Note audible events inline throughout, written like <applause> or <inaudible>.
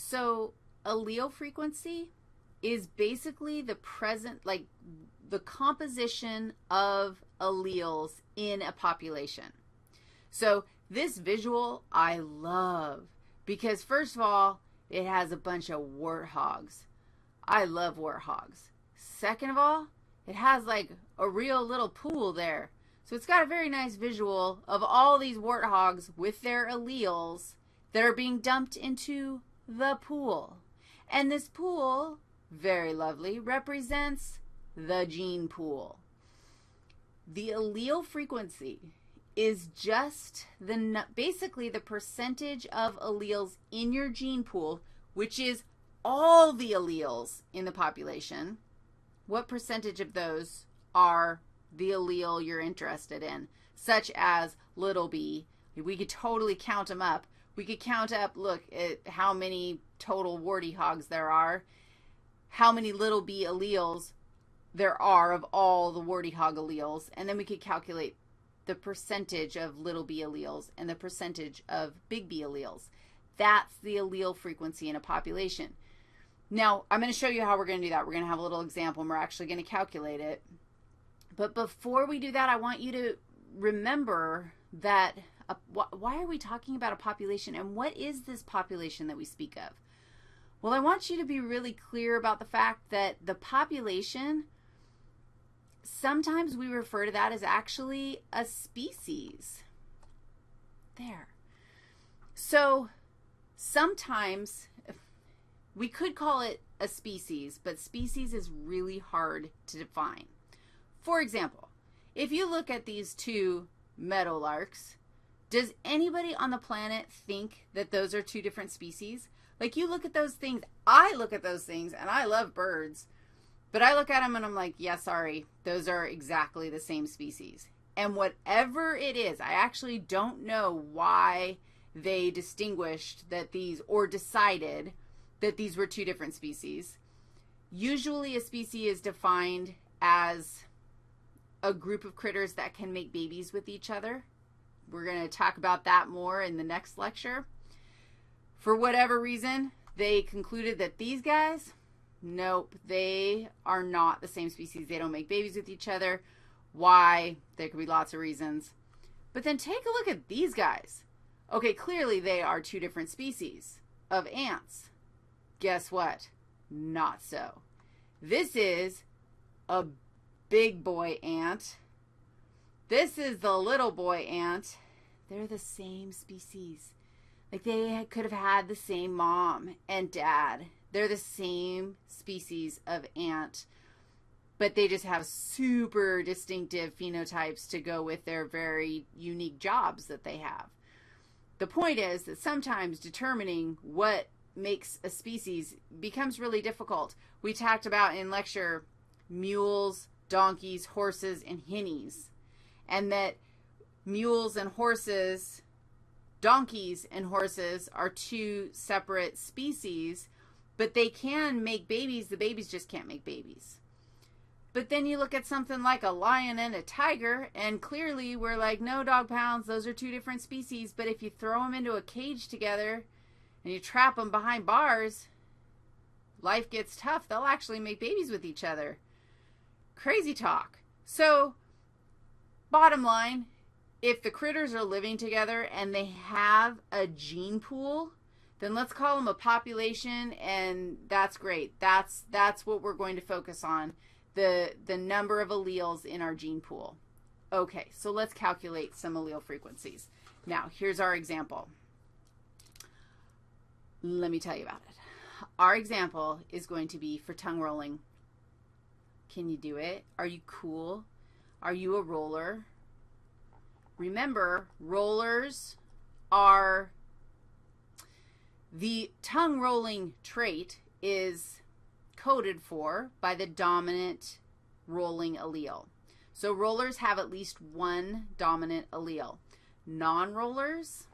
So allele frequency is basically the present, like the composition of alleles in a population. So this visual I love because first of all, it has a bunch of warthogs. I love warthogs. Second of all, it has like a real little pool there. So it's got a very nice visual of all these warthogs with their alleles that are being dumped into the pool. And this pool, very lovely, represents the gene pool. The allele frequency is just the basically the percentage of alleles in your gene pool, which is all the alleles in the population. What percentage of those are the allele you're interested in, such as little b? We could totally count them up. We could count up, look, at how many total warty hogs there are, how many little b alleles there are of all the warty hog alleles, and then we could calculate the percentage of little b alleles and the percentage of big B alleles. That's the allele frequency in a population. Now, I'm going to show you how we're going to do that. We're going to have a little example, and we're actually going to calculate it. But before we do that, I want you to remember that a, why are we talking about a population, and what is this population that we speak of? Well, I want you to be really clear about the fact that the population – sometimes we refer to that as actually a species. There. So sometimes we could call it a species, but species is really hard to define. For example, if you look at these two meadowlarks, does anybody on the planet think that those are two different species? Like you look at those things, I look at those things, and I love birds, but I look at them and I'm like, yeah, sorry, those are exactly the same species. And whatever it is, I actually don't know why they distinguished that these or decided that these were two different species. Usually a species is defined as a group of critters that can make babies with each other. We're going to talk about that more in the next lecture. For whatever reason, they concluded that these guys Nope, they are not the same species. They don't make babies with each other. Why? There could be lots of reasons. But then take a look at these guys. Okay, clearly they are two different species of ants. Guess what? Not so. This is a big boy ant. This is the little boy ant. They're the same species. Like they could have had the same mom and dad they're the same species of ant, but they just have super distinctive phenotypes to go with their very unique jobs that they have. The point is that sometimes determining what makes a species becomes really difficult. We talked about in lecture mules, donkeys, horses, and hinnies, and that mules and horses, donkeys and horses are two separate species but they can make babies. The babies just can't make babies. But then you look at something like a lion and a tiger, and clearly we're like, no, dog pounds, those are two different species. But if you throw them into a cage together and you trap them behind bars, life gets tough. They'll actually make babies with each other. Crazy talk. So, bottom line, if the critters are living together and they have a gene pool, then let's call them a population and that's great. That's that's what we're going to focus on, the the number of alleles in our gene pool. Okay, so let's calculate some allele frequencies. Now, here's our example. Let me tell you about it. Our example is going to be for tongue rolling. Can you do it? Are you cool? Are you a roller? Remember, rollers are the tongue rolling trait is coded for by the dominant rolling allele. So rollers have at least one dominant allele. Non-rollers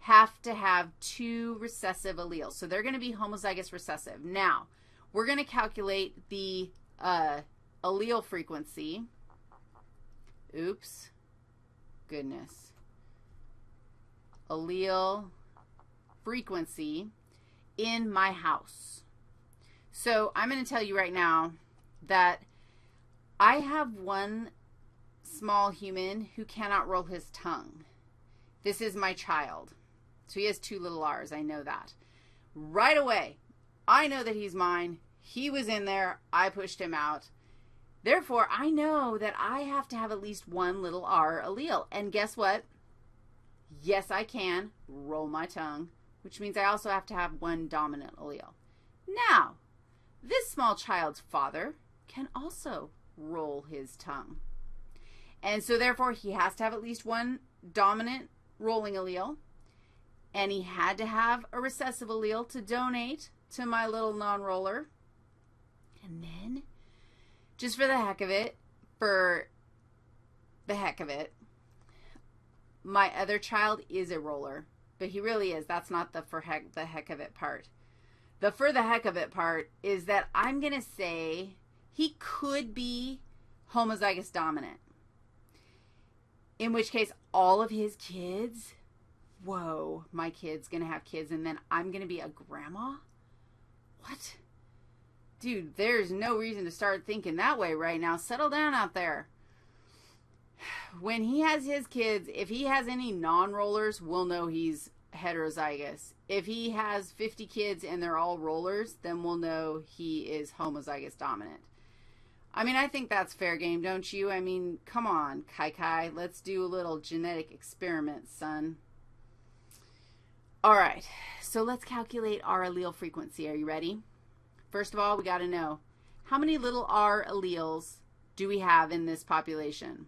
have to have two recessive alleles. So they're going to be homozygous recessive. Now, we're going to calculate the uh, allele frequency. Oops. Goodness. Allele frequency in my house. So I'm going to tell you right now that I have one small human who cannot roll his tongue. This is my child. So he has two little R's. I know that. Right away, I know that he's mine. He was in there. I pushed him out. Therefore, I know that I have to have at least one little R allele. And guess what? Yes, I can roll my tongue, which means I also have to have one dominant allele. Now, this small child's father can also roll his tongue. And so, therefore, he has to have at least one dominant rolling allele. And he had to have a recessive allele to donate to my little non roller. And then, just for the heck of it, for the heck of it, my other child is a roller. But he really is. That's not the for heck the heck of it part. The for the heck of it part is that I'm going to say he could be homozygous dominant. In which case, all of his kids, whoa, my kid's going to have kids, and then I'm going to be a grandma? What? Dude, there's no reason to start thinking that way right now. Settle down out there. <sighs> When he has his kids, if he has any non rollers, we'll know he's heterozygous. If he has 50 kids and they're all rollers, then we'll know he is homozygous dominant. I mean, I think that's fair game, don't you? I mean, come on, Kai Kai. Let's do a little genetic experiment, son. All right, so let's calculate our allele frequency. Are you ready? First of all, we got to know how many little r alleles do we have in this population?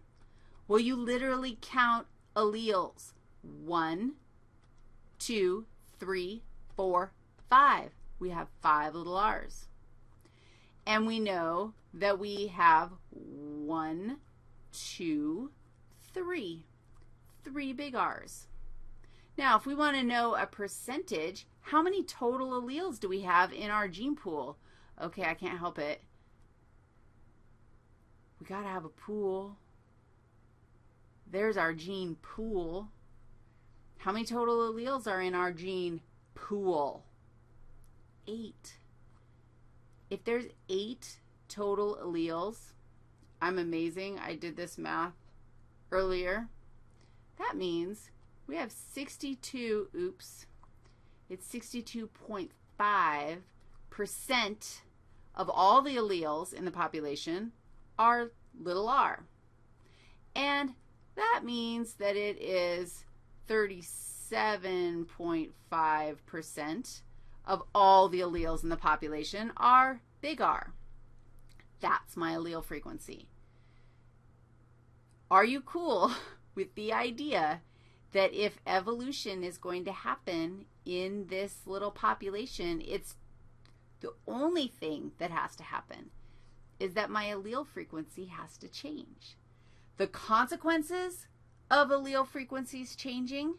Well, you literally count alleles. One, two, three, four, five. We have five little r's. And we know that we have one, two, three. Three big R's. Now, if we want to know a percentage, how many total alleles do we have in our gene pool? Okay, I can't help it. We got to have a pool. There's our gene pool. How many total alleles are in our gene pool? Eight. If there's eight total alleles, I'm amazing. I did this math earlier. That means we have 62, oops, it's 62.5% of all the alleles in the population are little r. And that means that it is 37.5% of all the alleles in the population are big R. That's my allele frequency. Are you cool <laughs> with the idea that if evolution is going to happen in this little population, it's the only thing that has to happen is that my allele frequency has to change. The consequences of allele frequencies changing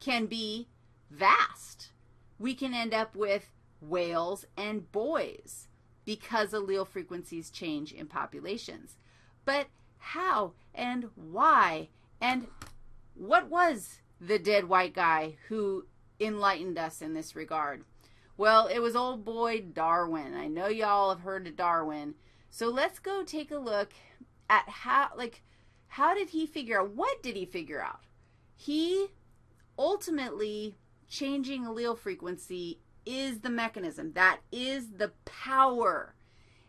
can be vast. We can end up with whales and boys because allele frequencies change in populations. But how and why and what was the dead white guy who enlightened us in this regard? Well, it was old boy Darwin. I know y'all have heard of Darwin. So let's go take a look at how, like, how did he figure out? What did he figure out? He ultimately changing allele frequency is the mechanism. That is the power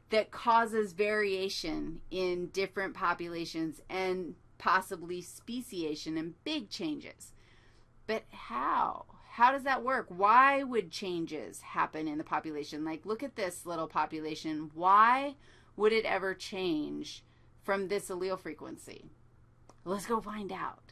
that causes variation in different populations and possibly speciation and big changes. But how? How does that work? Why would changes happen in the population? Like, look at this little population. Why would it ever change from this allele frequency? Let's go find out.